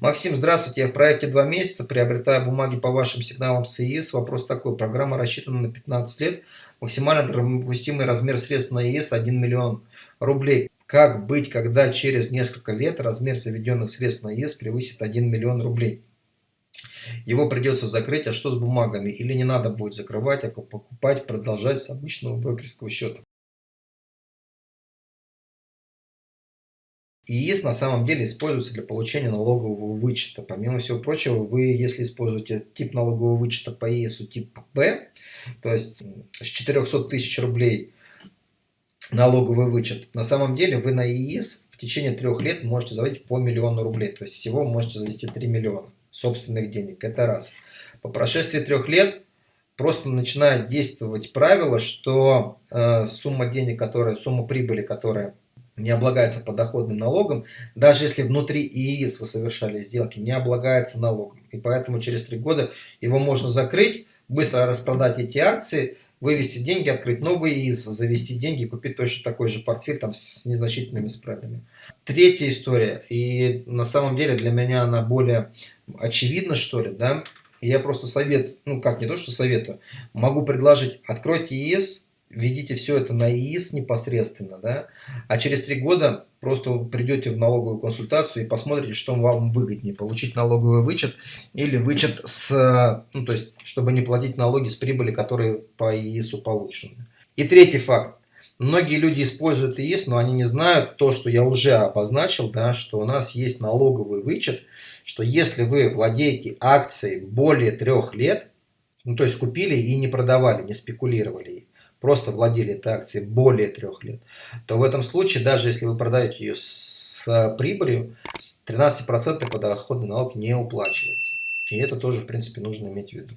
Максим, здравствуйте. Я в проекте два месяца, приобретаю бумаги по вашим сигналам с. Вопрос такой. Программа рассчитана на 15 лет. Максимально допустимый размер средств на ИИС 1 миллион рублей. Как быть, когда через несколько лет размер заведенных средств на ИИС превысит 1 миллион рублей? Его придется закрыть, а что с бумагами? Или не надо будет закрывать, а покупать, продолжать с обычного брокерского счета? ИИС на самом деле используется для получения налогового вычета. Помимо всего прочего, вы, если используете тип налогового вычета по ИИСу тип Б, то есть с 400 тысяч рублей налоговый вычет, на самом деле вы на ИИС в течение трех лет можете заводить по миллиону рублей. То есть всего можете завести 3 миллиона собственных денег. Это раз. По прошествии трех лет просто начинает действовать правило, что э, сумма денег, которая, сумма прибыли, которая не облагается подоходным налогом, даже если внутри ИИС вы совершали сделки, не облагается налогом. И поэтому через три года его можно закрыть, быстро распродать эти акции, вывести деньги, открыть новый ИИС, завести деньги, купить точно такой же портфель там с незначительными спредами. Третья история, и на самом деле для меня она более очевидна, что ли, да, я просто совет, ну как, не то, что советую, могу предложить, откройте ИИС, введите все это на ИИС непосредственно, да, а через три года просто придете в налоговую консультацию и посмотрите, что вам выгоднее, получить налоговый вычет или вычет с, ну, то есть, чтобы не платить налоги с прибыли, которые по ИИСу получены. И третий факт. Многие люди используют ИИС, но они не знают то, что я уже обозначил, да, что у нас есть налоговый вычет, что если вы владеете акцией более трех лет, ну, то есть купили и не продавали, не спекулировали, просто владели этой акцией более трех лет, то в этом случае, даже если вы продаете ее с э, прибылью, 13% подоходный налог не уплачивается. И это тоже, в принципе, нужно иметь в виду.